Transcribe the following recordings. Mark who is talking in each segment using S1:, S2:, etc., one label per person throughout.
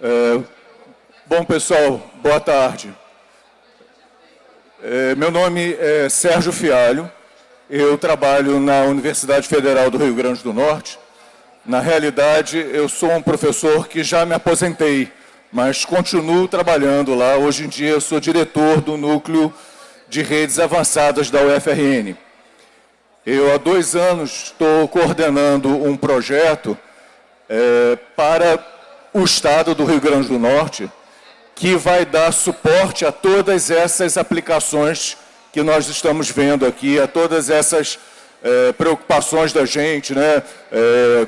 S1: É, bom, pessoal, boa tarde. É, meu nome é Sérgio Fialho, eu trabalho na Universidade Federal do Rio Grande do Norte. Na realidade, eu sou um professor que já me aposentei, mas continuo trabalhando lá. Hoje em dia, eu sou diretor do Núcleo de Redes Avançadas da UFRN. Eu, há dois anos, estou coordenando um projeto é, para o Estado do Rio Grande do Norte, que vai dar suporte a todas essas aplicações que nós estamos vendo aqui, a todas essas é, preocupações da gente, né? É,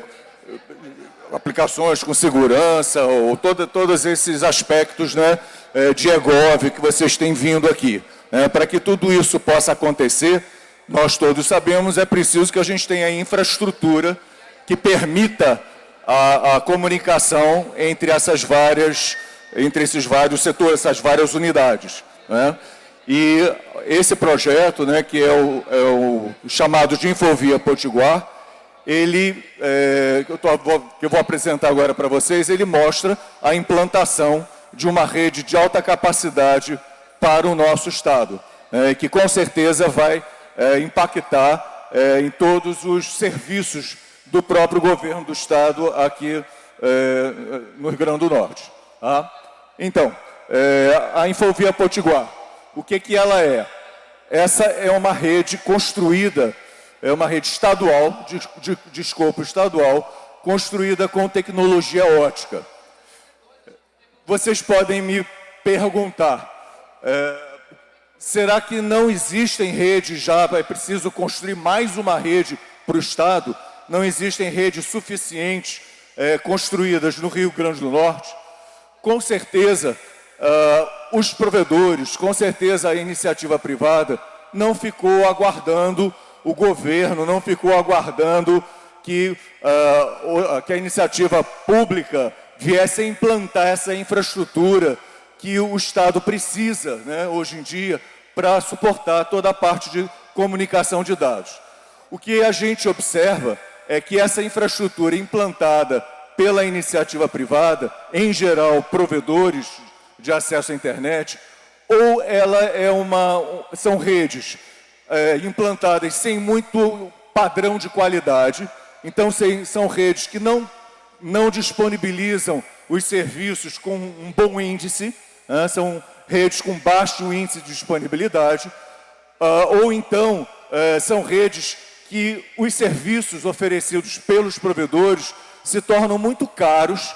S1: aplicações com segurança, ou todo, todos esses aspectos né, é, de EGOV que vocês têm vindo aqui. Né? Para que tudo isso possa acontecer, nós todos sabemos, é preciso que a gente tenha infraestrutura que permita a, a comunicação entre essas várias entre esses vários setores, essas várias unidades. Né? E esse projeto, né, que é o, é o chamado de Infovia Potiguar, ele, é, que, eu tô, vou, que eu vou apresentar agora para vocês, ele mostra a implantação de uma rede de alta capacidade para o nosso Estado, é, que com certeza vai é, impactar é, em todos os serviços do próprio governo do Estado aqui é, no Rio Grande do Norte. Tá? Então, é, a Infovia Potiguar, o que, que ela é? Essa é uma rede construída, é uma rede estadual, de, de, de escopo estadual, construída com tecnologia ótica. Vocês podem me perguntar, é, será que não existem redes já, é preciso construir mais uma rede para o Estado? Não existem redes suficientes é, construídas no Rio Grande do Norte? com certeza, uh, os provedores, com certeza a iniciativa privada não ficou aguardando o governo, não ficou aguardando que, uh, que a iniciativa pública viesse a implantar essa infraestrutura que o Estado precisa, né, hoje em dia, para suportar toda a parte de comunicação de dados. O que a gente observa é que essa infraestrutura implantada pela iniciativa privada, em geral provedores de acesso à internet, ou ela é uma, são redes é, implantadas sem muito padrão de qualidade, então são redes que não, não disponibilizam os serviços com um bom índice, né, são redes com baixo índice de disponibilidade, uh, ou então uh, são redes que os serviços oferecidos pelos provedores se tornam muito caros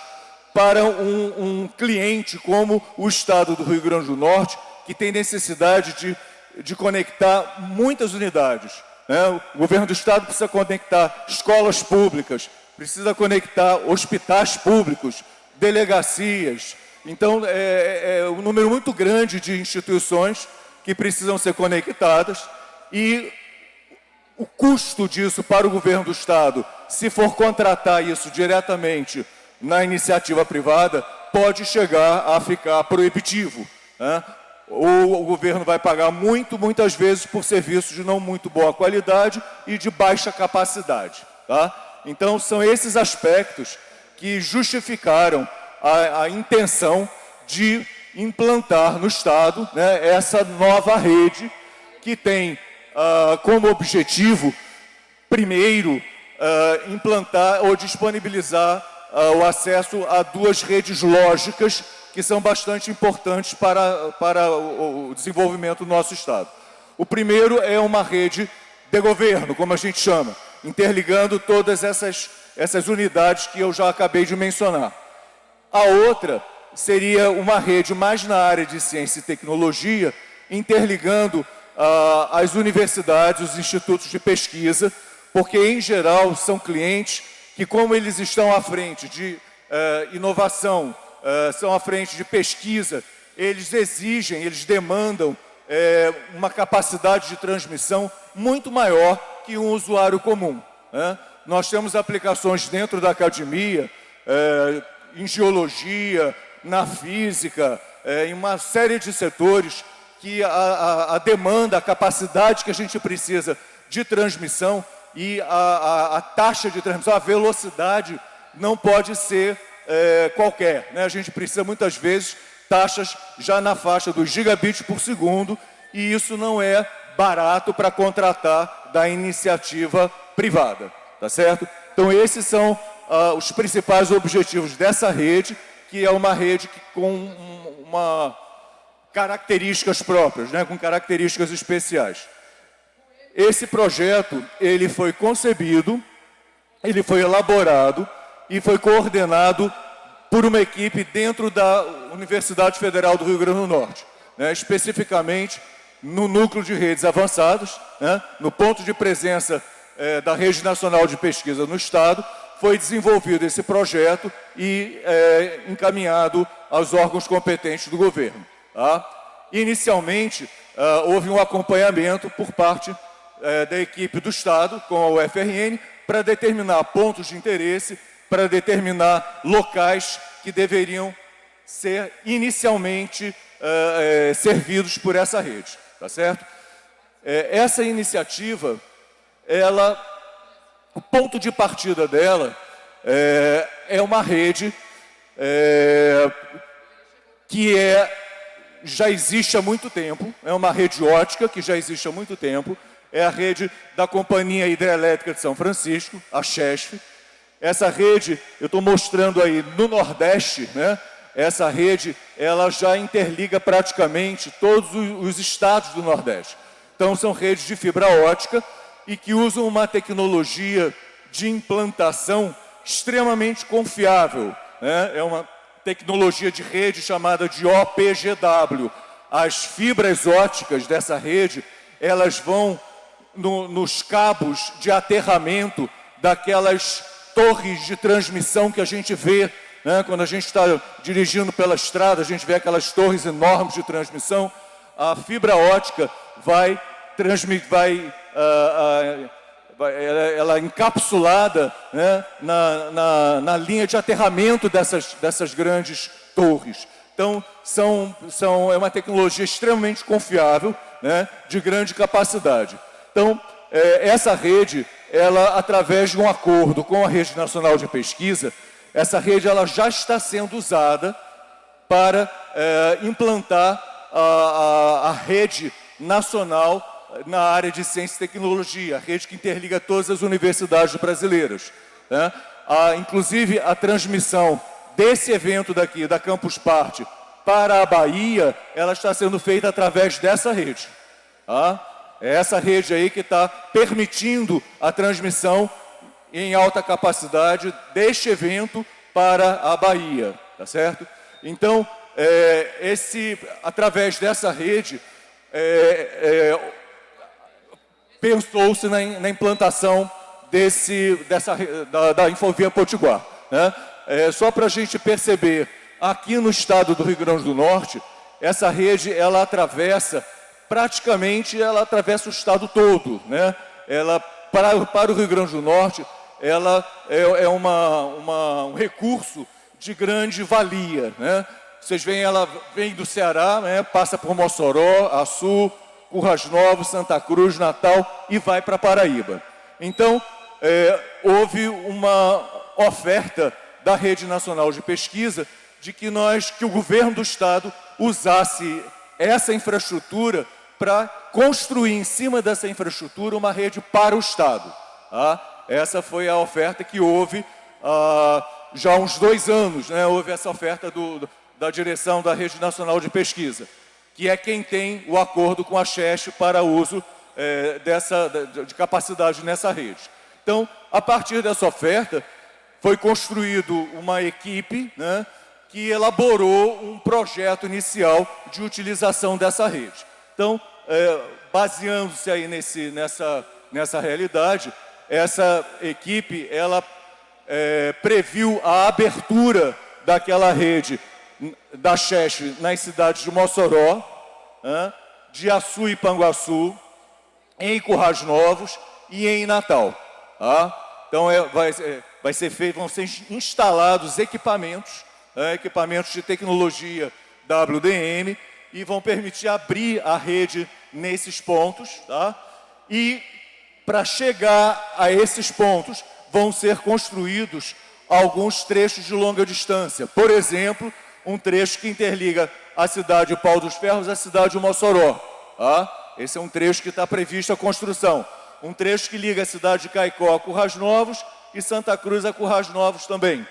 S1: para um, um, cliente como o Estado do Rio Grande do Norte, que tem necessidade de, de conectar muitas unidades. Né? O governo do Estado precisa conectar escolas públicas, precisa conectar hospitais públicos, delegacias. Então, é, é, é um número muito grande de instituições que precisam ser conectadas e o custo disso para o governo do Estado, se for contratar isso diretamente na iniciativa privada, pode chegar a ficar proibitivo. Né? Ou o governo vai pagar muito, muitas vezes, por serviços de não muito boa qualidade e de baixa capacidade. Tá? Então, são esses aspectos que justificaram a, a intenção de implantar no Estado né, essa nova rede que tem uh, como objetivo, primeiro, uh, implantar ou disponibilizar uh, o acesso a duas redes lógicas que são bastante importantes para, para o, o desenvolvimento do nosso Estado. O primeiro é uma rede de governo, como a gente chama, interligando todas essas, essas unidades que eu já acabei de mencionar. A outra seria uma rede mais na área de ciência e tecnologia, interligando as universidades, os institutos de pesquisa, porque, em geral, são clientes que, como eles estão à frente de uh, inovação, uh, são à frente de pesquisa, eles exigem, eles demandam eh, uma capacidade de transmissão muito maior que um usuário comum. Né? Nós temos aplicações dentro da academia, em geologia, na física, em uma série de setores que a, a, a, demanda, a capacidade que a gente precisa de transmissão e a, a taxa de transmissão, a velocidade não pode ser é, qualquer. Né? A gente precisa muitas vezes taxas já na faixa dos gigabits por segundo e isso não é barato para contratar da iniciativa privada, tá certo? Então esses são ah, os principais objetivos dessa rede, que é uma rede que, com uma características próprias, né, com características especiais. Esse projeto, ele foi concebido, ele foi elaborado e foi coordenado por uma equipe dentro da Universidade Federal do Rio Grande do Norte, né, especificamente no núcleo de redes avançadas, né, no ponto de presença é, da Rede Nacional de Pesquisa no Estado, foi desenvolvido esse projeto e é, encaminhado aos órgãos competentes do governo. Tá? Inicialmente, uh, houve um acompanhamento por parte uh, da equipe do Estado com a UFRN para determinar pontos de interesse, para determinar locais que deveriam ser inicialmente uh, servidos por essa rede, tá certo? essa iniciativa, ela, o ponto de partida dela é, uma rede que é já existe há muito tempo, é uma rede ótica que já existe há muito tempo, é a rede da Companhia Hidrelétrica de São Francisco, a CHESF. Essa rede, eu estou mostrando aí no Nordeste, né? essa rede, ela já interliga praticamente todos os estados do Nordeste. Então, são redes de fibra ótica e que usam uma tecnologia de implantação extremamente confiável. Né? É uma tecnologia de rede chamada de OPGW. As fibras óticas dessa rede, elas vão no, nos cabos de aterramento daquelas torres de transmissão que a gente vê, né? quando a gente está dirigindo pela estrada, a gente vê aquelas torres enormes de transmissão, a fibra ótica vai transmitir, vai uh, uh, ela, ela encapsulada né, na, na, na, linha de aterramento dessas, dessas grandes torres. Então, são, são, é uma tecnologia extremamente confiável, né, de grande capacidade. Então, é, essa rede, ela, através de um acordo com a Rede Nacional de Pesquisa, essa rede ela já está sendo usada para é, implantar a, a, a rede nacional na área de ciência e tecnologia, a rede que interliga todas as universidades brasileiras. Né? A, inclusive, a transmissão desse evento daqui, da Campus Party, para a Bahia, ela está sendo feita através dessa rede. Tá? É essa rede aí que está permitindo a transmissão em alta capacidade deste evento para a Bahia, tá certo? Então, é, esse, através dessa rede, é, é, pensou-se na, na, implantação desse, dessa, da, da Infovia Potiguar. Né? É, só para a gente perceber, aqui no estado do Rio Grande do Norte, essa rede ela atravessa, praticamente ela atravessa o estado todo. Né? Ela, para, para o Rio Grande do Norte, ela é, é uma, uma, um recurso de grande valia. Né? Vocês veem, ela vem do Ceará, né? passa por Mossoró, Açu, Curras Novos, Santa Cruz, Natal e vai para Paraíba. Então, é, houve uma oferta da Rede Nacional de Pesquisa de que nós, que o governo do Estado usasse essa infraestrutura para construir em cima dessa infraestrutura uma rede para o Estado. Tá? Essa foi a oferta que houve ah, já há uns dois anos, né? houve essa oferta do, da direção da Rede Nacional de Pesquisa que é quem tem o acordo com a Chest para uso é, dessa, de capacidade nessa rede. Então, a partir dessa oferta, foi construído uma equipe né, que elaborou um projeto inicial de utilização dessa rede. Então, é, baseando-se aí nesse, nessa, nessa realidade, essa equipe ela é, previu a abertura daquela rede da Xexe nas cidades de Mossoró, de Açu e Panguaçu, em Currais Novos e em Natal. Tá? Então é, vai, vai, ser feito, vão ser instalados equipamentos, equipamentos de tecnologia WDM e vão permitir abrir a rede nesses pontos. Tá? E para chegar a esses pontos vão ser construídos alguns trechos de longa distância. Por exemplo, um trecho que interliga a cidade de Pau dos Ferros à cidade de Mossoró. Tá? Esse é um trecho que está previsto a construção. Um trecho que liga a cidade de Caicó a Currais Novos e Santa Cruz a Currais Novos também.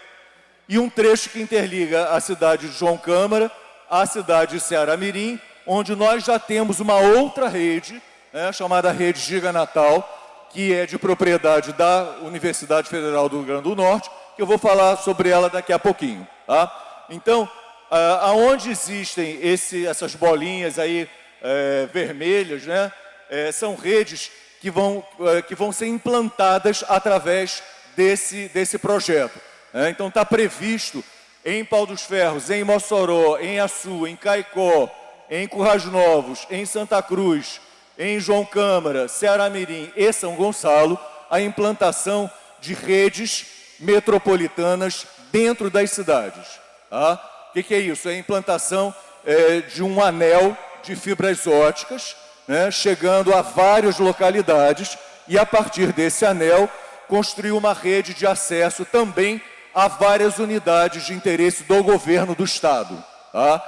S1: E um trecho que interliga a cidade de João Câmara à cidade de Ceará Mirim, onde nós já temos uma outra rede, né, chamada Rede Giga Natal, que é de propriedade da Universidade Federal do Rio Grande do Norte, que eu vou falar sobre ela daqui a pouquinho. Tá? Então, aonde existem esse, essas bolinhas aí é, vermelhas, né, é, são redes que vão, é, que vão ser implantadas através desse, desse projeto. Né. Então está previsto em Pau dos Ferros, em Mossoró, em Açu, em Caicó, em Currais Novos, em Santa Cruz, em João Câmara, Ceará Mirim e São Gonçalo, a implantação de redes metropolitanas dentro das cidades. Tá? O que, que, é isso? É a implantação é, de um anel de fibras óticas, né, chegando a várias localidades e a partir desse anel construir uma rede de acesso também a várias unidades de interesse do governo do Estado. Tá?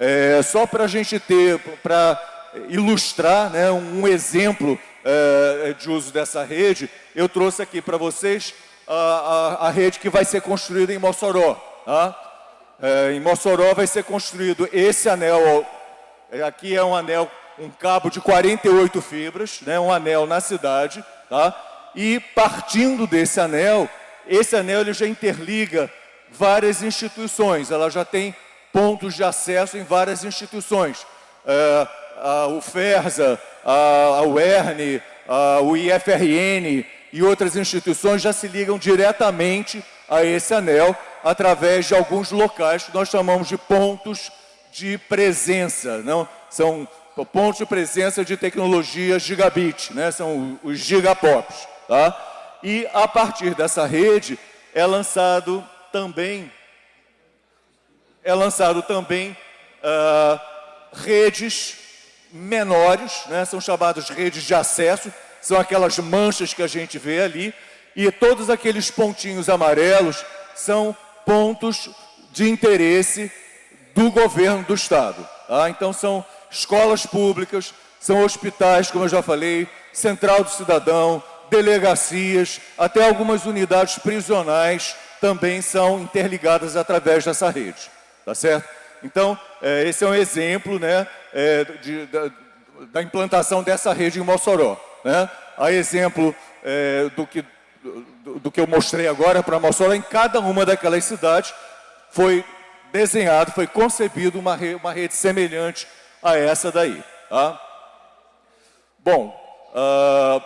S1: É, só para a gente ter, para ilustrar né, um exemplo é, de uso dessa rede, eu trouxe aqui para vocês a, a, a, rede que vai ser construída em Mossoró. Tá? É, em Mossoró vai ser construído esse anel, é, aqui é um anel, um cabo de 48 fibras, né, um anel na cidade, tá? e partindo desse anel, esse anel ele já interliga várias instituições, ela já tem pontos de acesso em várias instituições. É, a UFERSA, a, a UERN, a, o IFRN e outras instituições já se ligam diretamente a esse anel através de alguns locais que nós chamamos de pontos de presença, não? São pontos de presença de tecnologia gigabit, né? São os gigapops, tá? E a partir dessa rede é lançado também é lançado também uh, redes menores, né? São chamadas redes de acesso, são aquelas manchas que a gente vê ali e todos aqueles pontinhos amarelos são pontos de interesse do governo do Estado. Tá? Então, são escolas públicas, são hospitais, como eu já falei, central do cidadão, delegacias, até algumas unidades prisionais também são interligadas através dessa rede. Tá certo? Então, é, esse é um exemplo né, é, de, da, da, implantação dessa rede em Mossoró. Né? A exemplo é, do que do, que eu mostrei agora para Mossoró, em cada uma daquelas cidades foi desenhado, foi concebido uma, re, uma rede semelhante a essa daí. Tá? Bom, uh,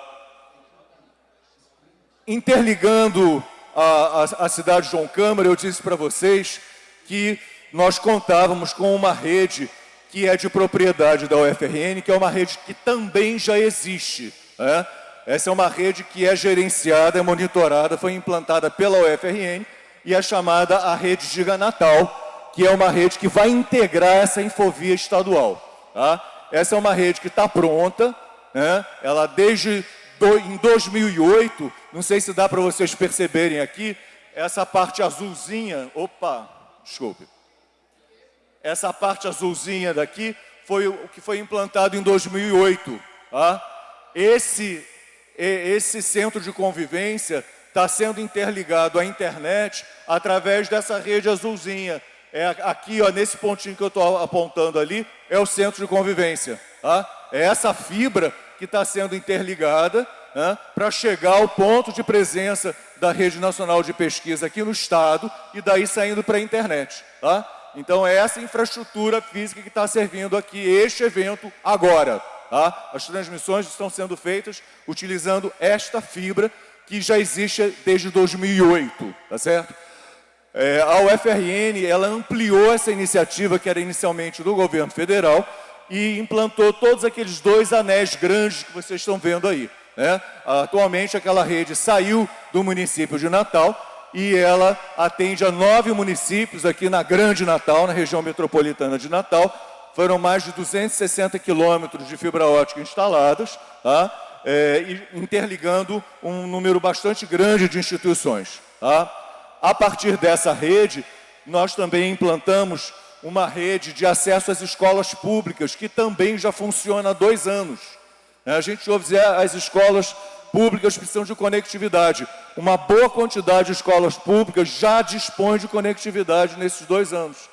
S1: interligando a, a, a, cidade de João Câmara, eu disse para vocês que nós contávamos com uma rede que é de propriedade da UFRN, que é uma rede que também já existe. Né? Essa é uma rede que é gerenciada, é monitorada, foi implantada pela UFRN e é chamada a Rede Giga Natal, que é uma rede que vai integrar essa infovia estadual. Tá? Essa é uma rede que está pronta, né? ela desde do, em 2008, não sei se dá para vocês perceberem aqui, essa parte azulzinha, opa, desculpe, essa parte azulzinha daqui foi o que foi implantado em 2008. Tá? Esse esse centro de convivência está sendo interligado à internet através dessa rede azulzinha. É aqui, ó, nesse pontinho que eu estou apontando ali, é o centro de convivência. Tá? É essa fibra que está sendo interligada né, para chegar ao ponto de presença da Rede Nacional de Pesquisa aqui no Estado e daí saindo para a internet. Tá? Então é essa infraestrutura física que está servindo aqui este evento agora. Tá? As transmissões estão sendo feitas utilizando esta fibra que já existe desde 2008, tá certo? É, a UFRN, ela ampliou essa iniciativa que era inicialmente do governo federal e implantou todos aqueles dois anéis grandes que vocês estão vendo aí. Né? Atualmente, aquela rede saiu do município de Natal e ela atende a nove municípios aqui na Grande Natal, na região metropolitana de Natal, foram mais de 260 quilômetros de fibra ótica instaladas, tá? é, interligando um número bastante grande de instituições. Tá? A partir dessa rede, nós também implantamos uma rede de acesso às escolas públicas, que também já funciona há dois anos. A gente ouve dizer as escolas públicas precisam de conectividade. Uma boa quantidade de escolas públicas já dispõe de conectividade nesses dois anos.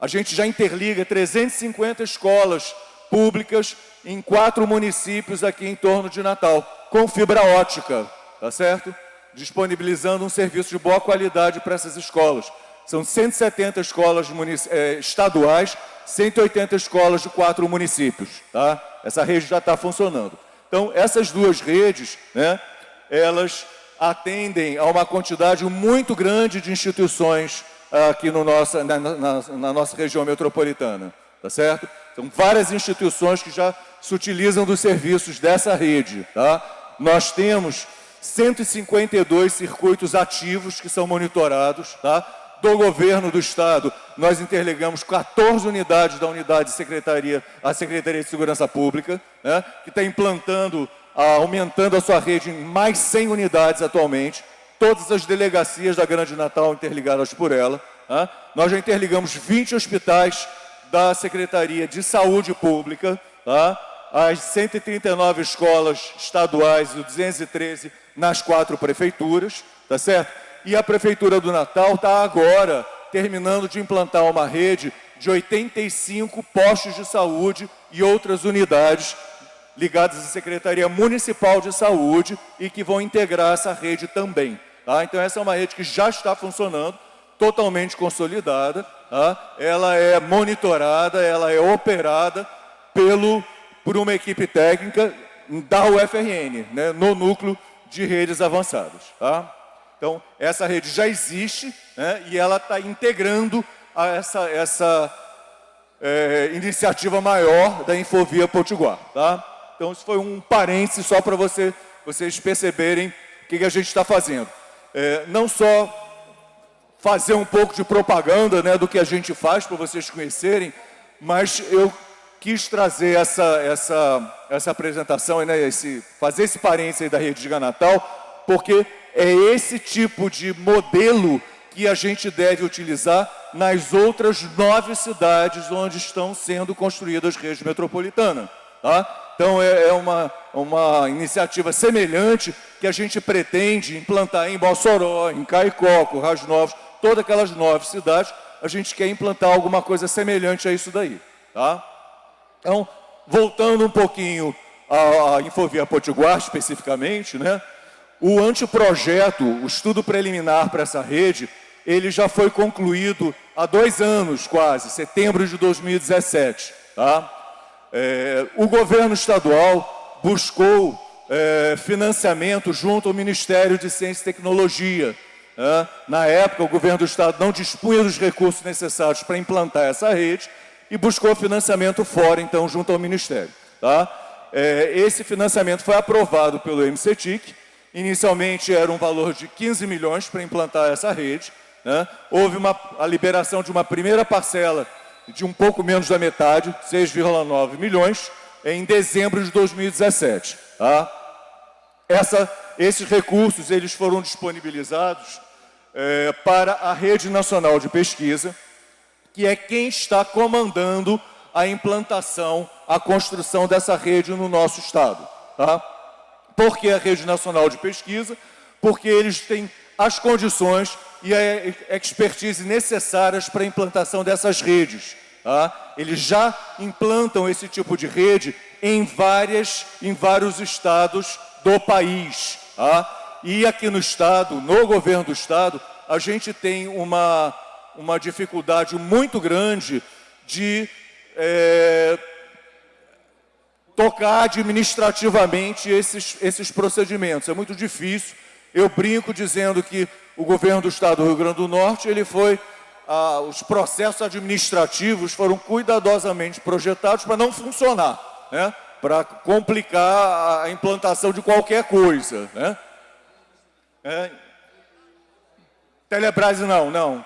S1: A gente já interliga 350 escolas públicas em quatro municípios aqui em torno de Natal, com fibra ótica, tá certo? Disponibilizando um serviço de boa qualidade para essas escolas. São 170 escolas eh, estaduais, 180 escolas de quatro municípios, tá? Essa rede já está funcionando. Então, essas duas redes, né, elas atendem a uma quantidade muito grande de instituições aqui no nossa, na, na, na nossa região metropolitana, tá certo? São várias instituições que já se utilizam dos serviços dessa rede, tá? Nós temos 152 circuitos ativos que são monitorados, tá? Do governo do Estado, nós interligamos 14 unidades da unidade de secretaria, a Secretaria de Segurança Pública, né? que está implantando, aumentando a sua rede em mais 100 unidades atualmente, todas as delegacias da Grande Natal interligadas por ela. Nós já interligamos 20 hospitais da Secretaria de Saúde Pública, as 139 escolas estaduais e 213 nas quatro prefeituras, tá certo? E a Prefeitura do Natal está agora terminando de implantar uma rede de 85 postos de saúde e outras unidades ligadas à Secretaria Municipal de Saúde e que vão integrar essa rede também. Tá? Então essa é uma rede que já está funcionando, totalmente consolidada, tá? ela é monitorada, ela é operada pelo, por uma equipe técnica da UFRN, né? no núcleo de redes avançadas. Tá? Então essa rede já existe né? e ela está integrando essa, essa é, iniciativa maior da Infovia Potiguar. Tá? Então isso foi um parênteses só para você, vocês perceberem o que, que a gente está fazendo é, não só fazer um pouco de propaganda né, do que a gente faz para vocês conhecerem, mas eu quis trazer essa, essa, essa apresentação, né, esse, fazer esse parênteses da Rede de Natal, porque é esse tipo de modelo que a gente deve utilizar nas outras nove cidades onde estão sendo construídas redes metropolitanas. Tá? Então é, é uma, uma iniciativa semelhante que a gente pretende implantar em Mossoró, em Caicó, Currais Novos, todas aquelas nove cidades, a gente quer implantar alguma coisa semelhante a isso daí. Tá? Então, voltando um pouquinho à, Infovia Potiguar especificamente, né? o anteprojeto, o estudo preliminar para essa rede, ele já foi concluído há dois anos quase, setembro de 2017. Tá? É, o governo estadual buscou é, financiamento junto ao Ministério de Ciência e Tecnologia. É, na época, o governo do estado não dispunha dos recursos necessários para implantar essa rede e buscou financiamento fora, então, junto ao Ministério. Tá? É, esse financiamento foi aprovado pelo MCTIC. Inicialmente era um valor de 15 milhões para implantar essa rede. Né? Houve uma, a liberação de uma primeira parcela de um pouco menos da metade, 6,9 milhões, em dezembro de 2017. Tá? Essa, esses recursos eles foram disponibilizados é, para a Rede Nacional de Pesquisa, que é quem está comandando a implantação, a construção dessa rede no nosso estado. Tá? Por que a Rede Nacional de Pesquisa? Porque eles têm as condições e a expertise necessárias para a implantação dessas redes. Tá? Eles já implantam esse tipo de rede em, várias, em vários estados do país. Tá? E aqui no estado, no governo do estado, a gente tem uma, uma dificuldade muito grande de é, tocar administrativamente esses, esses procedimentos. É muito difícil. Eu brinco dizendo que o governo do estado do Rio Grande do Norte, ele foi, ah, os processos administrativos foram cuidadosamente projetados para não funcionar, né? para complicar a implantação de qualquer coisa. Né? É. Telebrás não, não.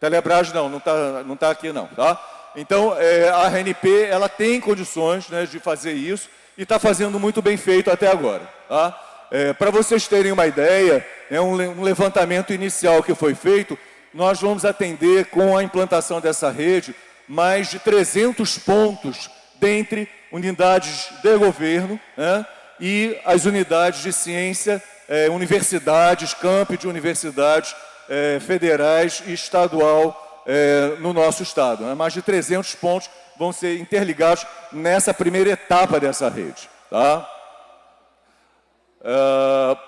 S1: Telebrás não, não está não tá aqui não. Tá? Então, é, a RNP ela tem condições né, de fazer isso e está fazendo muito bem feito até agora. Tá? É, para vocês terem uma ideia, é um levantamento inicial que foi feito, nós vamos atender com a implantação dessa rede mais de 300 pontos dentre unidades de governo né, e as unidades de ciência, eh, universidades, campi de universidades eh, federais e estadual eh, no nosso estado. Né, mais de 300 pontos vão ser interligados nessa primeira etapa dessa rede. Tá? Uh,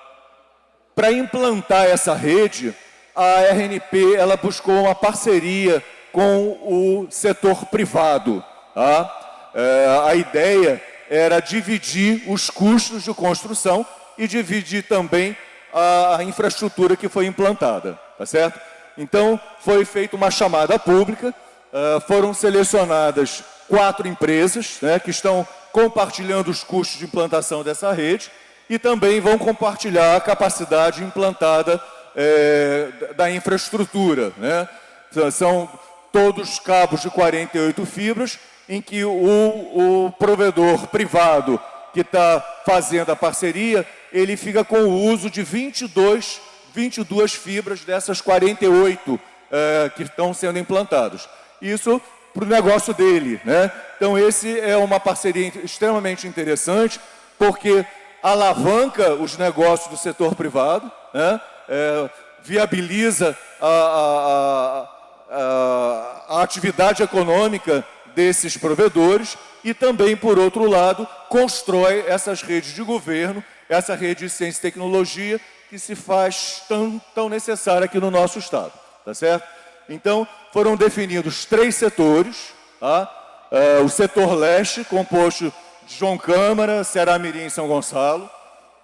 S1: Para implantar essa rede, a RNP ela buscou uma parceria com o setor privado. Tá? Uh, a ideia era dividir os custos de construção e dividir também a infraestrutura que foi implantada, tá certo? Então, foi feita uma chamada pública, uh, foram selecionadas quatro empresas né, que estão compartilhando os custos de implantação dessa rede e também vão compartilhar a capacidade implantada é, da infraestrutura. Né? São todos cabos de 48 fibras, em que o, o provedor privado que está fazendo a parceria, ele fica com o uso de 22, 22 fibras dessas 48 é, que estão sendo implantadas. Isso para o negócio dele. Né? Então, esse é uma parceria extremamente interessante, porque alavanca os negócios do setor privado, né? É, viabiliza a, a, a, a atividade econômica desses provedores e também, por outro lado, constrói essas redes de governo, essa rede de ciência e tecnologia que se faz tão, tão necessária aqui no nosso Estado. Tá certo? Então, foram definidos três setores. Tá? É, o setor leste, composto de João Câmara, Ceará Mirim e São Gonçalo.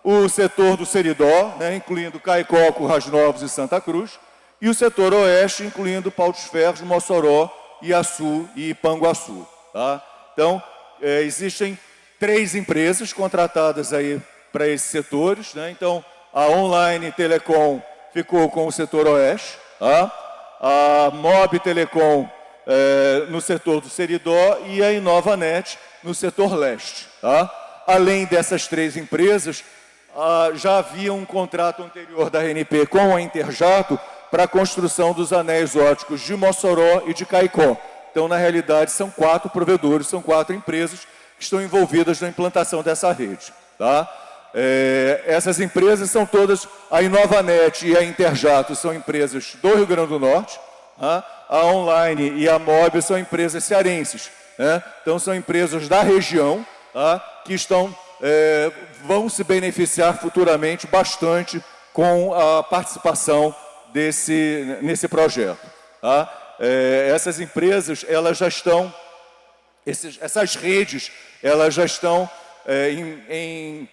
S1: O setor do Seridó, né, incluindo Caicó, Currais Novos e Santa Cruz. E o setor oeste, incluindo Pau dos Ferros, Mossoró, Iaçu e Ipanguaçu. Tá? Então, é, existem três empresas contratadas aí para esses setores. Né? Então, a Online Telecom ficou com o setor oeste. Tá? a Mob Telecom é, no setor do Seridó e a InovaNet no setor leste. Tá? Além dessas três empresas, ah, já havia um contrato anterior da RNP com a Interjato para a construção dos anéis óticos de Mossoró e de Caicó. Então, na realidade, são quatro provedores, são quatro empresas que estão envolvidas na implantação dessa rede. Tá? É, essas empresas são todas, a InovaNet e a Interjato são empresas do Rio Grande do Norte, tá? a Online e a Mob são empresas cearenses. Né? Então, são empresas da região tá? que estão, é, vão se beneficiar futuramente bastante com a participação desse, nesse projeto. Tá? É, essas empresas, elas já estão, esses, essas redes, elas já estão é, em, em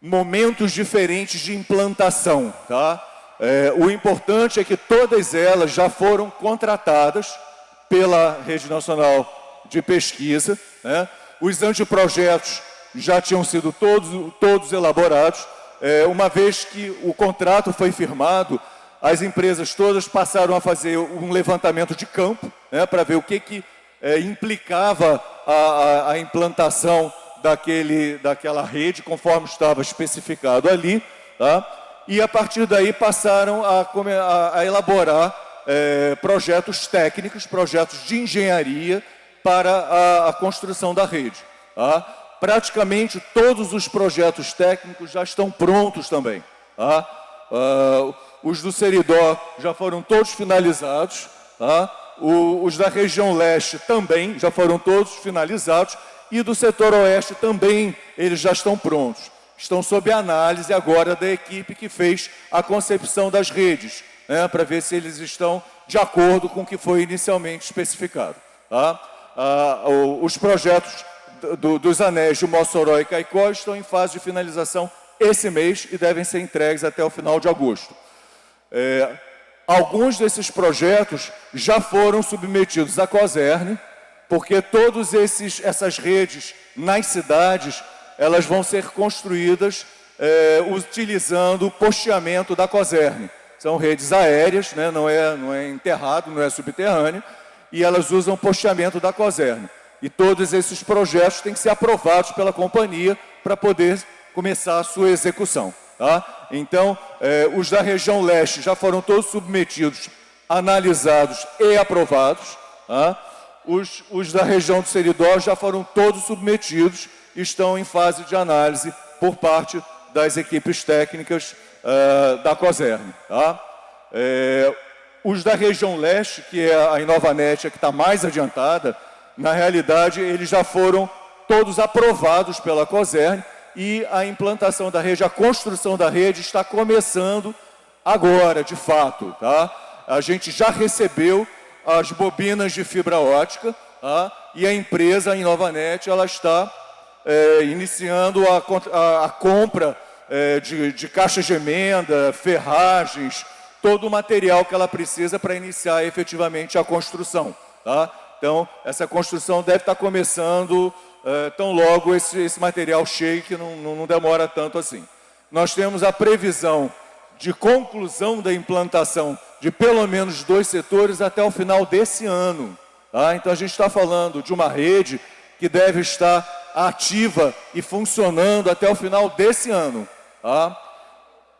S1: momentos diferentes de implantação. Tá? É, o importante é que todas elas já foram contratadas pela Rede Nacional de Pesquisa. Né? Os anteprojetos já tinham sido todos, todos elaborados. É, uma vez que o contrato foi firmado, as empresas todas passaram a fazer um levantamento de campo né, para ver o que, que é, implicava a, a, a implantação daquele, daquela rede, conforme estava especificado ali, tá? e a partir daí passaram a, a, a elaborar é, projetos técnicos, projetos de engenharia para a, a construção da rede. Tá? Praticamente todos os projetos técnicos já estão prontos também. Tá? Uh, os do Seridó já foram todos finalizados, tá? o, os da região leste também já foram todos finalizados e do setor oeste também eles já estão prontos. Estão sob análise agora da equipe que fez a concepção das redes, né, para ver se eles estão de acordo com o que foi inicialmente especificado. Tá? Ah, os projetos do, dos anéis de Mossoró e Caicó estão em fase de finalização esse mês e devem ser entregues até o final de agosto. É, alguns desses projetos já foram submetidos à COSERN, porque todas essas redes nas cidades, elas vão ser construídas é, utilizando o posteamento da COSERN. São redes aéreas, né, não, é, não é enterrado, não é subterrâneo, e elas usam posteamento da COSERN. E todos esses projetos têm que ser aprovados pela companhia para poder começar a sua execução. Tá? Então, eh, os da região leste já foram todos submetidos, analisados e aprovados. Tá? Os, os da região do Seridó já foram todos submetidos estão em fase de análise por parte das equipes técnicas uh, da COSERN. Tá? É, os da região leste, que é a Inovanet, que está mais adiantada, na realidade, eles já foram todos aprovados pela COSERN e a implantação da rede, a construção da rede está começando agora, de fato. Tá? A gente já recebeu as bobinas de fibra ótica tá? e a empresa, Inovanet, ela está é, iniciando a, a, a compra é, de, de caixas de emenda, ferragens, todo o material que ela precisa para iniciar efetivamente a construção. Tá? Então, essa construção deve estar começando é, tão logo esse, esse material cheio, que não, não demora tanto assim. Nós temos a previsão de conclusão da implantação de pelo menos dois setores até o final desse ano. Tá? Então, a gente está falando de uma rede que deve estar ativa e funcionando até o final desse ano. Tá?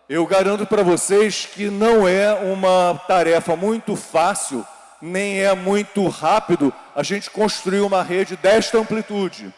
S1: Eu garanto para vocês que não é uma tarefa muito fácil, nem é muito rápido a gente construir uma rede desta amplitude.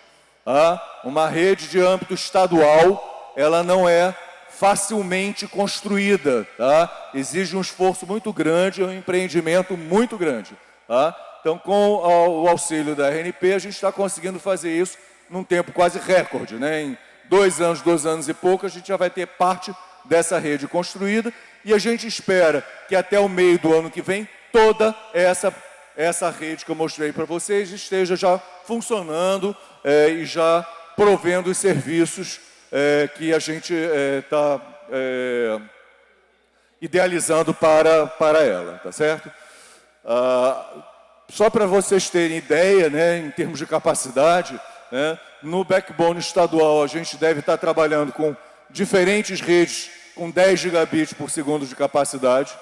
S1: Tá? Uma rede de âmbito estadual, ela não é facilmente construída. Tá? Exige um esforço muito grande, um empreendimento muito grande. Tá? Então, com o auxílio da RNP, a gente está conseguindo fazer isso num tempo quase recorde. Né? Em dois anos, dois anos e pouco, a gente já vai ter parte dessa rede construída e a gente espera que até o meio do ano que vem toda essa, essa rede que eu mostrei para vocês esteja já funcionando é, e já provendo os serviços é, que a gente está é, idealizando para, para ela, tá certo? Ah, só para vocês terem ideia, né, em termos de capacidade, né? No backbone estadual, a gente deve estar trabalhando com diferentes redes com 10 gigabits por segundo de capacidade.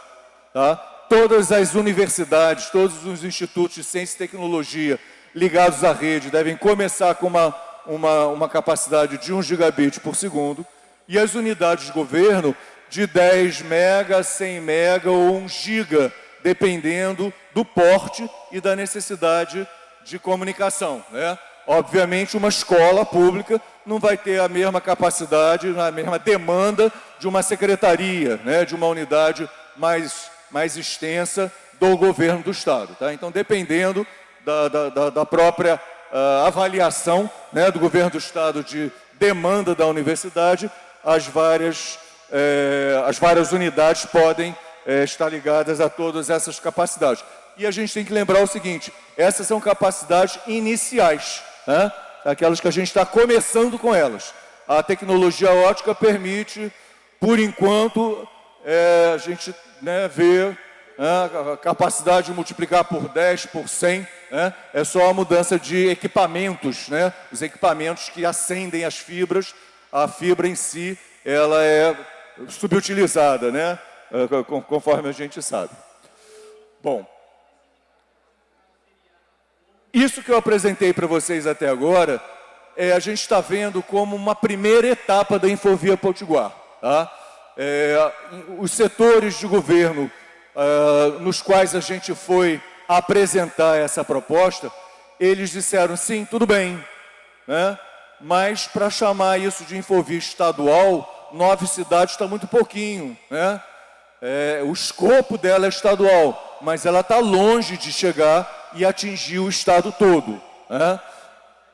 S1: Tá? Todas as universidades, todos os institutos de ciência e tecnologia ligados à rede devem começar com uma, uma, uma capacidade de 1 gigabit por segundo. E as unidades de governo de 10 mega, 100 mega ou 1 giga, dependendo do porte e da necessidade de comunicação. Né? Obviamente, uma escola pública não vai ter a mesma capacidade, a mesma demanda de uma secretaria, né, de uma unidade mais, mais extensa do governo do Estado. Tá? Então, dependendo da, da, da própria uh, avaliação né, do governo do Estado de demanda da universidade, as várias, eh, as várias unidades podem eh, estar ligadas a todas essas capacidades. E a gente tem que lembrar o seguinte, essas são capacidades iniciais né? aquelas que a gente está começando com elas. A tecnologia ótica permite, por enquanto, é, a gente né, ver né, a capacidade de multiplicar por 10, por 100, né, é só a mudança de equipamentos, né, os equipamentos que acendem as fibras, a fibra em si, ela é subutilizada, né, é, conforme a gente sabe. Bom, isso que eu apresentei para vocês até agora, é, a gente está vendo como uma primeira etapa da Infovia Potiguar. Tá? É, os setores de governo uh, nos quais a gente foi apresentar essa proposta, eles disseram, sim, tudo bem, né? mas para chamar isso de Infovia estadual, nove cidades está muito pouquinho. Né? É, o escopo dela é estadual, mas ela está longe de chegar e atingiu o estado todo. Né?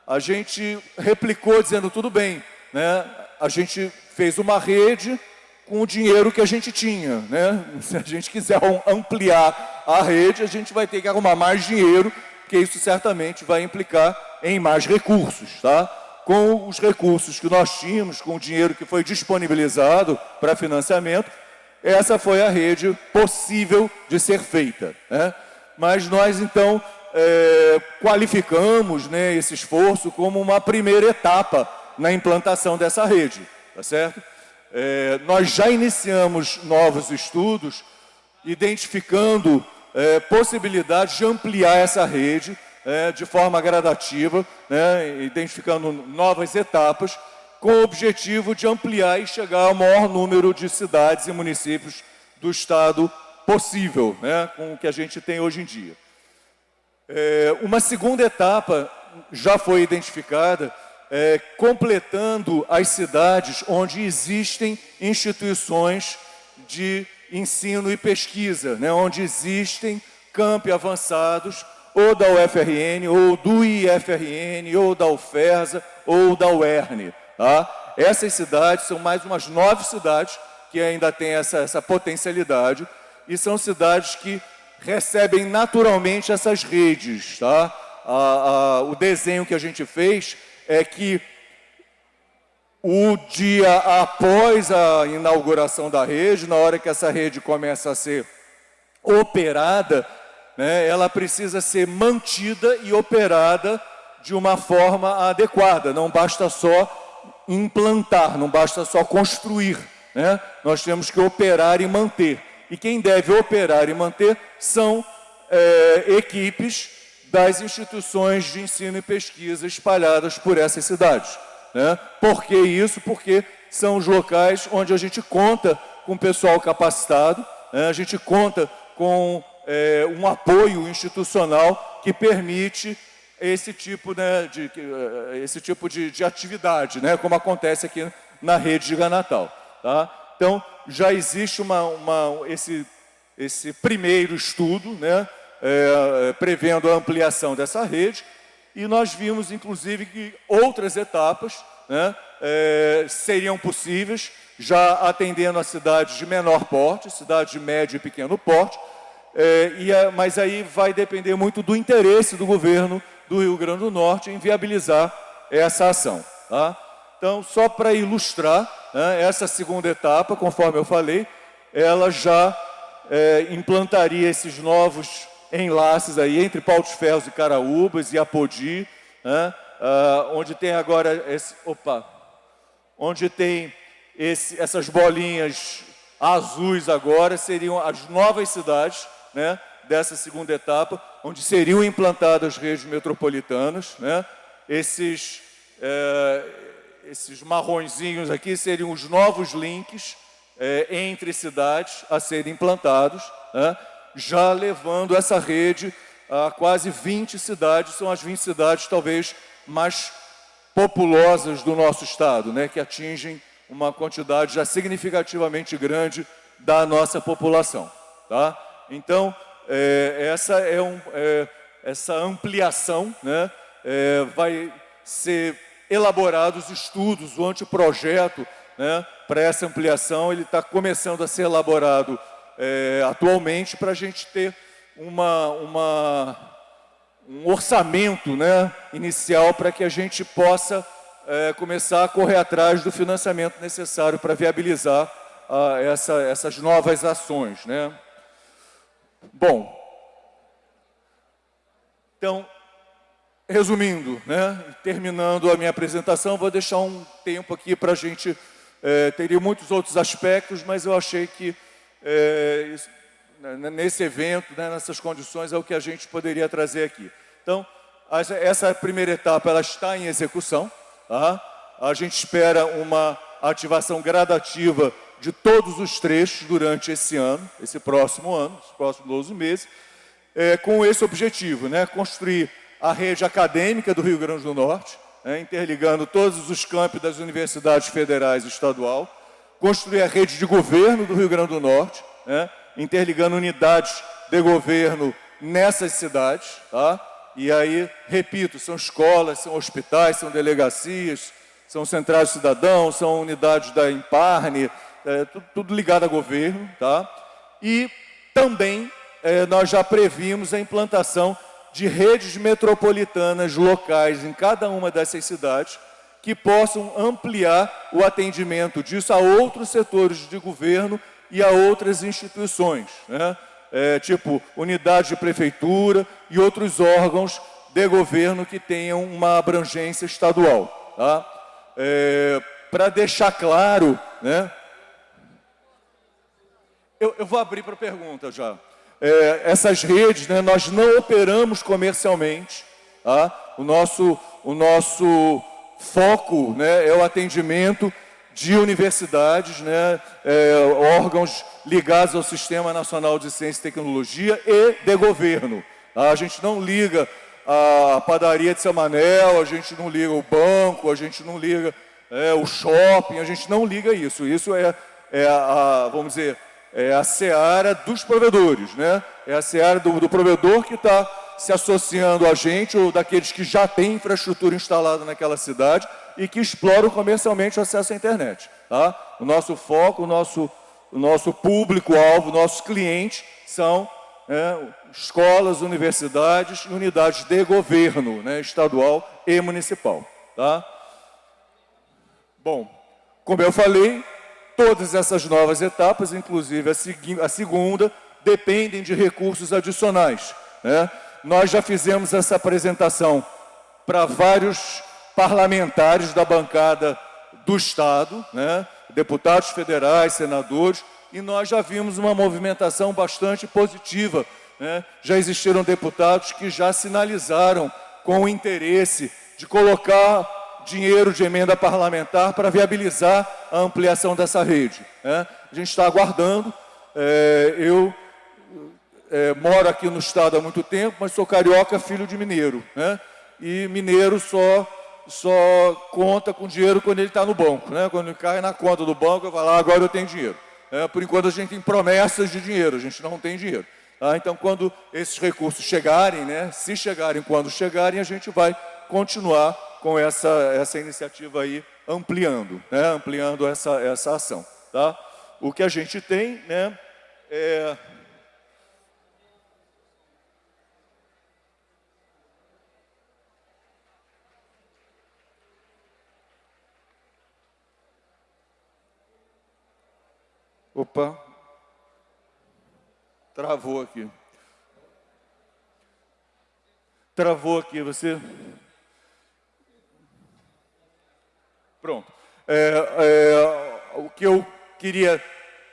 S1: A gente replicou dizendo, tudo bem, né? a gente fez uma rede com o dinheiro que a gente tinha. Né? Se a gente quiser ampliar a rede, a gente vai ter que arrumar mais dinheiro, porque isso certamente vai implicar em mais recursos. Tá? Com os recursos que nós tínhamos, com o dinheiro que foi disponibilizado para financiamento, essa foi a rede possível de ser feita. Né? mas nós então é, qualificamos né, esse esforço como uma primeira etapa na implantação dessa rede, tá certo? É, nós já iniciamos novos estudos, identificando é, possibilidades de ampliar essa rede é, de forma gradativa, né, identificando novas etapas, com o objetivo de ampliar e chegar ao maior número de cidades e municípios do Estado possível, né, com o que a gente tem hoje em dia. É, uma segunda etapa já foi identificada, é, completando as cidades onde existem instituições de ensino e pesquisa, né, onde existem campi avançados, ou da UFRN, ou do IFRN, ou da UFERSA, ou da UERN. Tá? Essas cidades são mais umas nove cidades que ainda têm essa, essa potencialidade, e são cidades que recebem naturalmente essas redes. Tá? A, a, o desenho que a gente fez é que o dia após a inauguração da rede, na hora que essa rede começa a ser operada, né, ela precisa ser mantida e operada de uma forma adequada. Não basta só implantar, não basta só construir. Né? Nós temos que operar e manter. E quem deve operar e manter são é, equipes das instituições de ensino e pesquisa espalhadas por essas cidades. Né? Por que isso? Porque são os locais onde a gente conta com pessoal capacitado, né? a gente conta com é, um apoio institucional que permite esse tipo, né, de, é, esse tipo de, de atividade, né, como acontece aqui na rede de Natal. Tá? Então, já existe uma, uma, esse, esse primeiro estudo, né, é, prevendo a ampliação dessa rede, e nós vimos, inclusive, que outras etapas né, é, seriam possíveis, já atendendo a cidades de menor porte, cidades de médio e pequeno porte, é, e a, mas aí vai depender muito do interesse do governo do Rio Grande do Norte em viabilizar essa ação. Tá? Então, só para ilustrar, né, essa segunda etapa, conforme eu falei, ela já é, implantaria esses novos enlaces aí entre Pau dos Ferros e Caraúbas e Apodi, né, onde tem agora, esse, opa, onde tem esse, essas bolinhas azuis agora, seriam as novas cidades, né, dessa segunda etapa, onde seriam implantadas redes metropolitanas. Né? Esses, é, esses marronzinhos aqui seriam os novos links é, entre cidades a serem implantados, né? Já levando essa rede a quase 20 cidades, são as 20 cidades talvez mais populosas do nosso estado, né? que atingem uma quantidade já significativamente grande da nossa população. Tá? Então, é, essa, é um, é, essa ampliação né, é, vai ser elaborados estudos, o anteprojeto né, para essa ampliação, ele está começando a ser elaborado é, atualmente para a gente ter uma, uma, um orçamento né, inicial para que a gente possa é, começar a correr atrás do financiamento necessário para viabilizar ah, essa, essas novas ações. Né? Bom, então, resumindo, né, terminando a minha apresentação, vou deixar um tempo aqui para a gente, é, teria muitos outros aspectos, mas eu achei que é, isso, né, nesse evento, né, nessas condições, é o que a gente poderia trazer aqui. Então, essa primeira etapa ela está em execução, tá? a gente espera uma ativação gradativa de todos os trechos durante esse ano, esse próximo ano, os próximos 12 meses, é, com esse objetivo, né, construir a rede acadêmica do Rio Grande do Norte, né, interligando todos os campos das universidades federais e estadual, construir a rede de governo do Rio Grande do Norte, né, interligando unidades de governo nessas cidades, tá? e aí, repito, são escolas, são hospitais, são delegacias, são centrais de cidadãos, são unidades da Imparne, é, tudo, tudo, ligado a governo, tá? E também é, nós já previmos a implantação de redes metropolitanas locais em cada uma dessas cidades que possam ampliar o atendimento disso a outros setores de governo e a outras instituições, né? é, tipo unidade de prefeitura e outros órgãos de governo que tenham uma abrangência estadual. Tá? É, Para deixar claro, né, eu, eu vou abrir para pergunta já. É, essas redes, né, nós não operamos comercialmente. Tá? O, nosso, o nosso foco né, é o atendimento de universidades, né, é, órgãos ligados ao Sistema Nacional de Ciência e Tecnologia e de governo. Tá? A gente não liga a padaria de São Manel, a gente não liga o banco, a gente não liga é, o shopping, a gente não liga isso. Isso é, é a, vamos dizer, é a seara dos provedores, né? É a seara do, do provedor que está se associando a gente ou daqueles que já têm infraestrutura instalada naquela cidade e que exploram comercialmente o acesso à internet. Tá? O nosso foco, o nosso, o nosso público-alvo, nossos clientes são né, escolas, universidades e unidades de governo, né, estadual e municipal. Tá? Bom, como eu falei, todas essas novas etapas, inclusive a, a segunda, dependem de recursos adicionais. Né? Nós já fizemos essa apresentação para vários parlamentares da bancada do Estado, né? deputados federais, senadores, e nós já vimos uma movimentação bastante positiva. Né? Já existiram deputados que já sinalizaram com o interesse de colocar dinheiro de emenda parlamentar para viabilizar a ampliação dessa rede. Né? A gente está aguardando. É, eu é, moro aqui no estado há muito tempo, mas sou carioca, filho de mineiro. Né? E mineiro só, só conta com dinheiro quando ele está no banco. Né? Quando ele cai na conta do banco, eu falo, ah, agora eu tenho dinheiro. É, por enquanto a gente tem promessas de dinheiro, a gente não tem dinheiro. Tá? Então, quando esses recursos chegarem, né, se chegarem, quando chegarem, a gente vai continuar com essa, essa iniciativa aí, ampliando, né, ampliando essa, essa ação. Tá? O que a gente tem né, é Opa, travou aqui. Travou aqui, você... Pronto. É, é, o que eu queria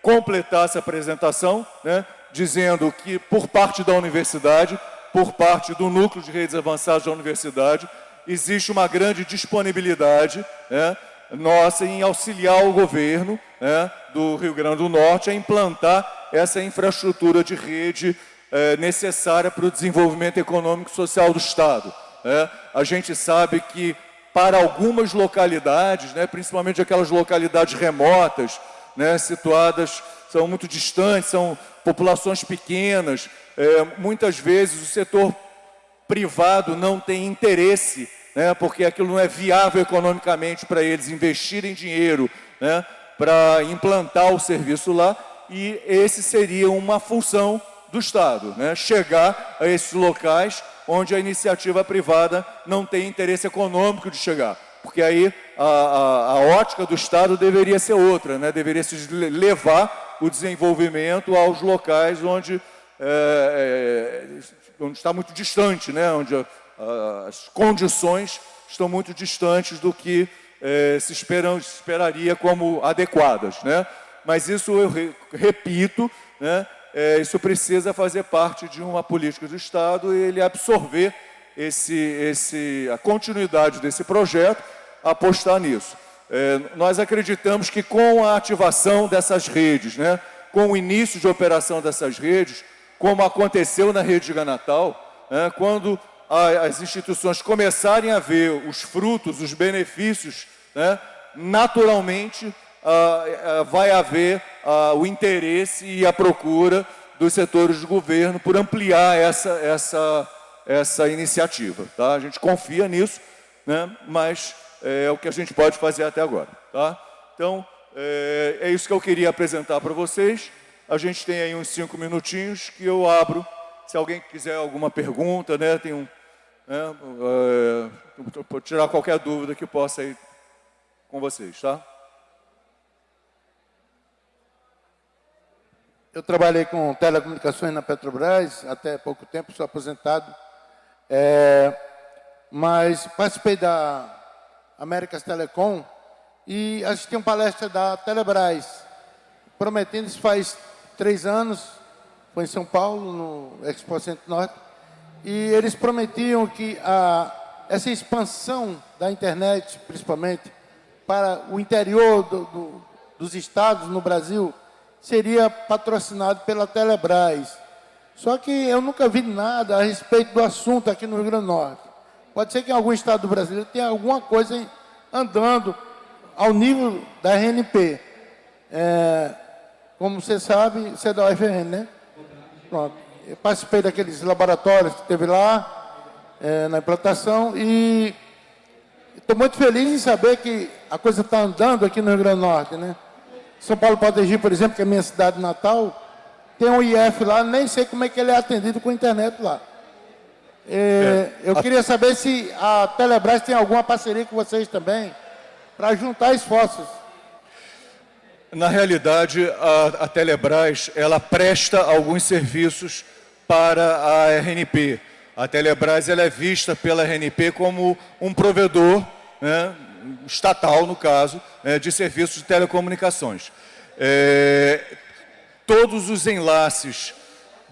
S1: completar essa apresentação, né, dizendo que por parte da universidade, por parte do núcleo de redes avançadas da universidade, existe uma grande disponibilidade né, nossa em auxiliar o governo né, do Rio Grande do Norte a implantar essa infraestrutura de rede é, necessária para o desenvolvimento econômico e social do Estado. Né? A gente sabe que para algumas localidades, né, principalmente aquelas localidades remotas, né, situadas, são muito distantes, são populações pequenas, é, muitas vezes o setor privado não tem interesse né, porque aquilo não é viável economicamente para eles investirem dinheiro né, para implantar o serviço lá, e esse seria uma função do Estado, né, chegar a esses locais onde a iniciativa privada não tem interesse econômico de chegar. Porque aí a, a, a ótica do Estado deveria ser outra, né, deveria se levar o desenvolvimento aos locais onde, é, é, onde está muito distante, né, onde as condições estão muito distantes do que eh, se esperam, esperaria como adequadas. Né? Mas isso, eu re, repito, né, é, isso precisa fazer parte de uma política do Estado e ele absorver esse, esse, a continuidade desse projeto, apostar nisso. É, nós acreditamos que com a ativação dessas redes, né, com o início de operação dessas redes, como aconteceu na rede de Natal, né, quando as instituições começarem a ver os frutos, os benefícios, né, naturalmente vai haver o interesse e a procura dos setores de governo por ampliar essa, essa, essa iniciativa. Tá? A gente confia nisso, né, mas é, é o que a gente pode fazer até agora. Tá? Então, é, é isso que eu queria apresentar para vocês. A gente tem aí uns cinco minutinhos que eu abro. Se alguém quiser alguma pergunta, né, tem um né, é, tirar qualquer dúvida que possa ir com vocês, tá?
S2: Eu trabalhei com telecomunicações na Petrobras, até pouco tempo, sou aposentado. É, mas participei da Américas Telecom e assisti uma palestra da Telebrás, prometendo, isso faz três anos, foi em São Paulo, no Expo Centro Norte, e eles prometiam que a, essa expansão da internet, principalmente, para o interior do, do, dos estados no Brasil, seria patrocinado pela Telebrás. Só que eu nunca vi nada a respeito do assunto aqui no Rio Grande do Norte. Pode ser que em algum estado do Brasil tenha alguma coisa andando ao nível da RNP. É, como você sabe, você é da UFRN, né? Pronto. Eu participei daqueles laboratórios que teve lá, é, na implantação, e estou muito feliz em saber que a coisa está andando aqui no Rio Grande do Norte, né? São Paulo Potegi, por exemplo, que é a minha cidade natal, tem um IF lá, nem sei como é que ele é atendido com a internet lá. É, é. Eu queria saber se a Telebrás tem alguma parceria com vocês também, para juntar esforços.
S1: Na realidade, a, a Telebrás, ela presta alguns serviços para a RNP. A Telebrás ela é vista pela RNP como um provedor né, estatal, no caso, né, de serviços de telecomunicações. É, todos os enlaces,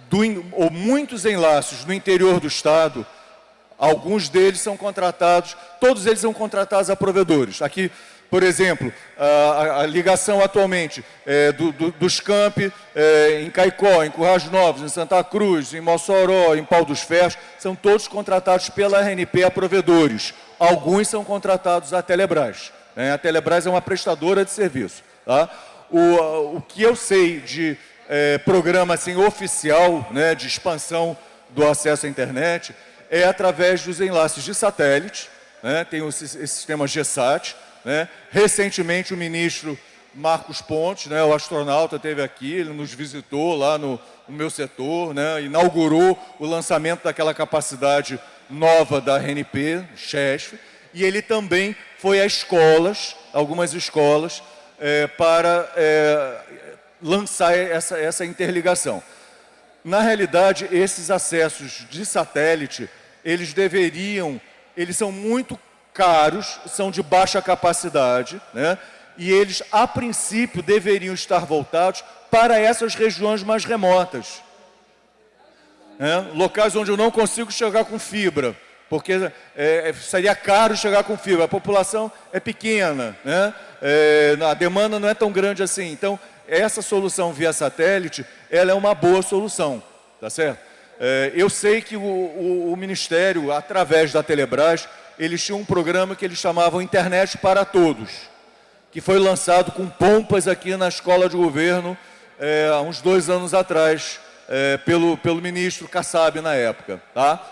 S1: do, ou muitos enlaces no interior do Estado, alguns deles são contratados, todos eles são contratados a provedores. Aqui, por exemplo, a, a ligação atualmente é, do, do, dos campi é, em Caicó, em Currais Novos, em Santa Cruz, em Mossoró, em Pau dos Ferros, são todos contratados pela RNP a provedores. Alguns são contratados à Telebrás. Né? A Telebrás é uma prestadora de serviço. Tá? O, o que eu sei de é, programa assim, oficial né, de expansão do acesso à internet é através dos enlaces de satélite, né, tem o, esse sistema GSAT, né? Recentemente, o ministro Marcos Pontes, né, o astronauta, esteve aqui, ele nos visitou lá no, no meu setor, né, inaugurou o lançamento daquela capacidade nova da RNP, CHESF, e ele também foi a escolas, algumas escolas, é, para é, lançar essa, essa interligação. Na realidade, esses acessos de satélite, eles deveriam, eles são muito caros, são de baixa capacidade, né? e eles, a princípio, deveriam estar voltados para essas regiões mais remotas. Né? Locais onde eu não consigo chegar com fibra, porque é, é, seria caro chegar com fibra. A população é pequena, né? é, a demanda não é tão grande assim. Então, essa solução via satélite, ela é uma boa solução, tá certo? É, eu sei que o, o, o Ministério, através da Telebrás, eles tinham um programa que eles chamavam Internet para Todos, que foi lançado com pompas aqui na Escola de Governo é, há uns dois anos atrás, é, pelo, pelo ministro Kassab na época. Tá?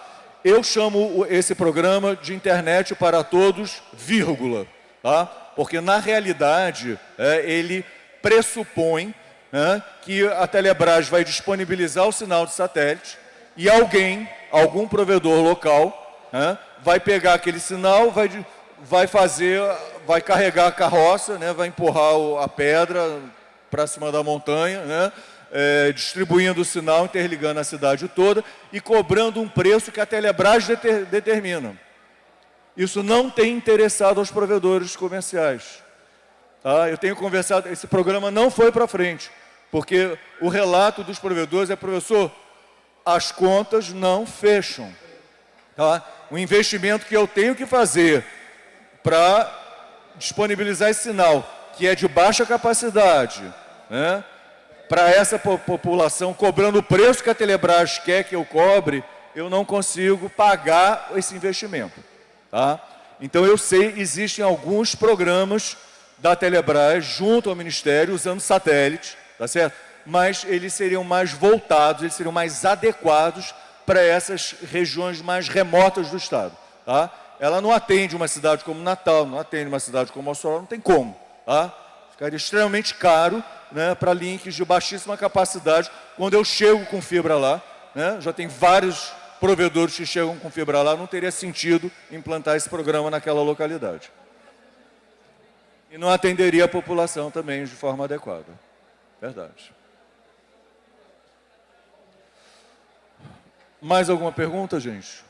S1: Eu chamo esse programa de Internet para Todos, vírgula, tá? porque na realidade é, ele pressupõe né, que a Telebrás vai disponibilizar o sinal de satélite e alguém, algum provedor local, né, vai pegar aquele sinal, vai, vai fazer, vai carregar a carroça, né, vai empurrar a pedra para cima da montanha, né, é, distribuindo o sinal, interligando a cidade toda e cobrando um preço que a Telebrás deter, determina. Isso não tem interessado aos provedores comerciais. Tá? Eu tenho conversado, esse programa não foi para frente, porque o relato dos provedores é, professor, as contas não fecham. Tá? O investimento que eu tenho que fazer para disponibilizar esse sinal, que é de baixa capacidade, né? para essa população, cobrando o preço que a Telebrás quer que eu cobre, eu não consigo pagar esse investimento. Tá? Então, eu sei, existem alguns programas da Telebrás junto ao Ministério, usando satélite, tá certo? mas eles seriam mais voltados, eles seriam mais adequados para essas regiões mais remotas do Estado. Tá? Ela não atende uma cidade como Natal, não atende uma cidade como Mossoró, não tem como. Tá? Ficaria extremamente caro né, para links de baixíssima capacidade. Quando eu chego com fibra lá, né, já tem vários provedores que chegam com fibra lá, não teria sentido implantar esse programa naquela localidade. E não atenderia a população também de forma adequada. Verdade. Mais alguma pergunta, gente?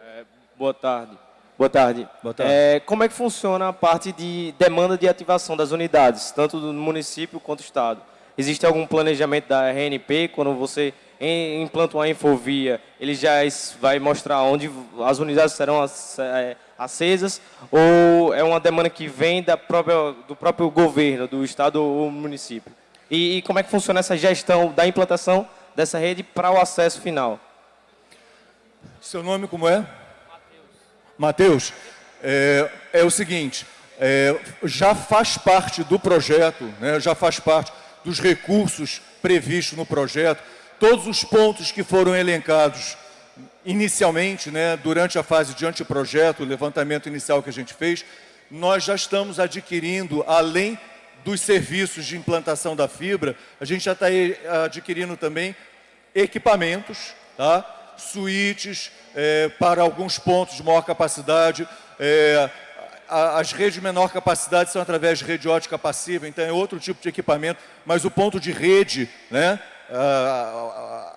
S3: É, boa tarde. Boa tarde.
S1: Boa tarde.
S3: É, como é que funciona a parte de demanda de ativação das unidades, tanto do município quanto do Estado? Existe algum planejamento da RNP quando você implanta uma infovia, ele já vai mostrar onde as unidades serão é, acesas, ou é uma demanda que vem da própria, do próprio governo, do estado ou município? E, e como é que funciona essa gestão da implantação dessa rede para o acesso final?
S1: Seu nome como é? Matheus. Matheus, é, é o seguinte, é, já faz parte do projeto, né, já faz parte dos recursos previstos no projeto, todos os pontos que foram elencados inicialmente, né, durante a fase de anteprojeto, o levantamento inicial que a gente fez, nós já estamos adquirindo, além dos serviços de implantação da fibra, a gente já está adquirindo também equipamentos, tá? suítes é, para alguns pontos de maior capacidade, é, as redes de menor capacidade são através de rede ótica passiva, então é outro tipo de equipamento, mas o ponto de rede, né,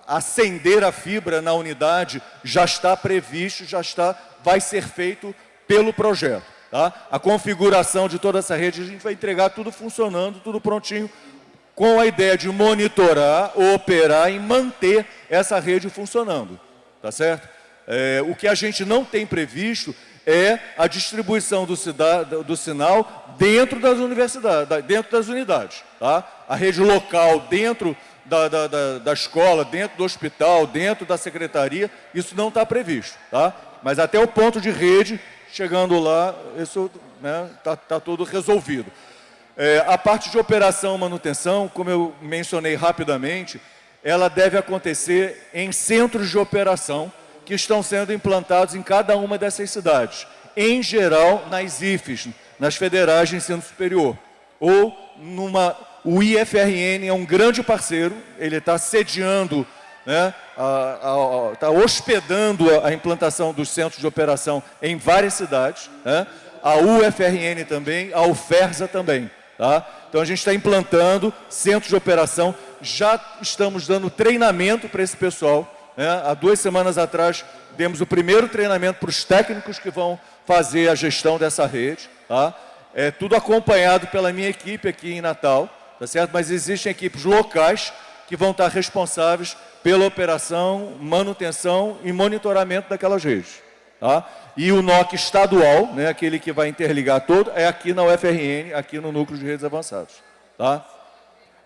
S1: acender a fibra na unidade já está previsto, já está, vai ser feito pelo projeto. Tá? A configuração de toda essa rede, a gente vai entregar tudo funcionando, tudo prontinho, com a ideia de monitorar, operar e manter essa rede funcionando. Tá certo? É, o que a gente não tem previsto é a distribuição do, do, sinal dentro das universidades, dentro das unidades. Tá? A rede local dentro da, da, da, da escola, dentro do hospital, dentro da secretaria, isso não está previsto. Tá? Mas até o ponto de rede, chegando lá, isso está né, tá, tá tudo resolvido. É, a parte de operação manutenção, como eu mencionei rapidamente, ela deve acontecer em centros de operação, que estão sendo implantados em cada uma dessas cidades. Em geral, nas IFES, nas Federais de Ensino Superior. Ou numa... O IFRN é um grande parceiro, ele está sediando, né, está hospedando a, implantação dos centros de operação em várias cidades. Né, a UFRN também, a UFERSA também. Tá? Então a gente está implantando centros de operação, já estamos dando treinamento para esse pessoal, né? Há duas semanas atrás, demos o primeiro treinamento para os técnicos que vão fazer a gestão dessa rede. Tá? É tudo acompanhado pela minha equipe aqui em Natal, tá certo? mas existem equipes locais que vão estar responsáveis pela operação, manutenção e monitoramento daquelas redes. Tá? E o NOC estadual, né, aquele que vai interligar todo, é aqui na UFRN, aqui no Núcleo de Redes Avançados. Tá?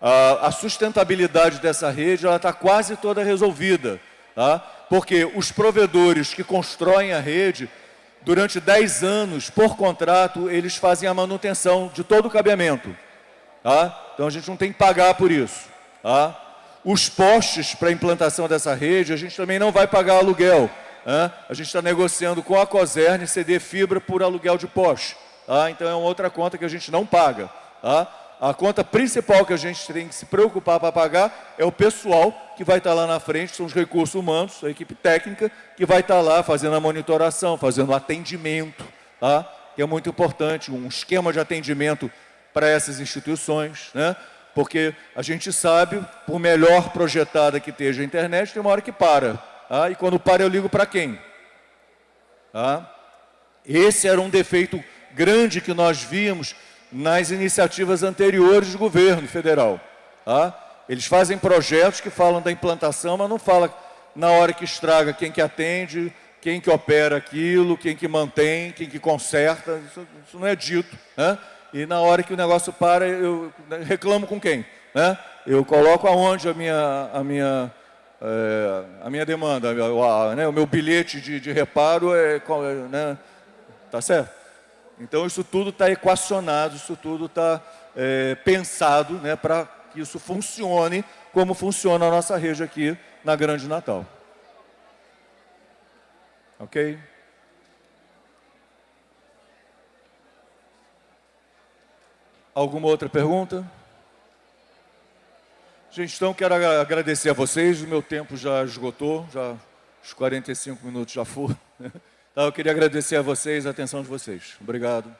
S1: A, a sustentabilidade dessa rede está quase toda resolvida. Tá? Porque os provedores que constroem a rede, durante 10 anos, por contrato, eles fazem a manutenção de todo o cabeamento. Tá? Então a gente não tem que pagar por isso. Tá? Os postes para a implantação dessa rede, a gente também não vai pagar aluguel. Tá? A gente está negociando com a Coserne ceder fibra por aluguel de poste. Tá? Então é uma outra conta que a gente não paga. Tá? a conta principal que a gente tem que se preocupar para pagar é o pessoal que vai estar lá na frente, são os recursos humanos, a equipe técnica, que vai estar lá fazendo a monitoração, fazendo o atendimento, tá? que é muito importante, um esquema de atendimento para essas instituições, né? Porque a gente sabe, por melhor projetada que esteja a internet, tem uma hora que para. Tá? E quando para, eu ligo para quem? Tá? Esse era um defeito grande que nós víamos nas iniciativas anteriores do governo federal. Tá? Eles fazem projetos que falam da implantação, mas não fala na hora que estraga quem que atende, quem que opera aquilo, quem que mantém, quem que conserta, isso, isso não é dito. Né? E na hora que o negócio para, eu reclamo com quem? Né? Eu coloco aonde a minha, a minha, é, a minha demanda, a, né? o meu bilhete de, de reparo, é, né? tá certo? Então, isso tudo está equacionado, isso tudo está é, pensado né, para que isso funcione como funciona a nossa rede aqui na Grande Natal. Ok? Alguma outra pergunta? Gente, então quero agradecer a vocês, o meu tempo já esgotou, já os 45 minutos já foram. Então, eu queria agradecer a vocês, a atenção de vocês. Obrigado.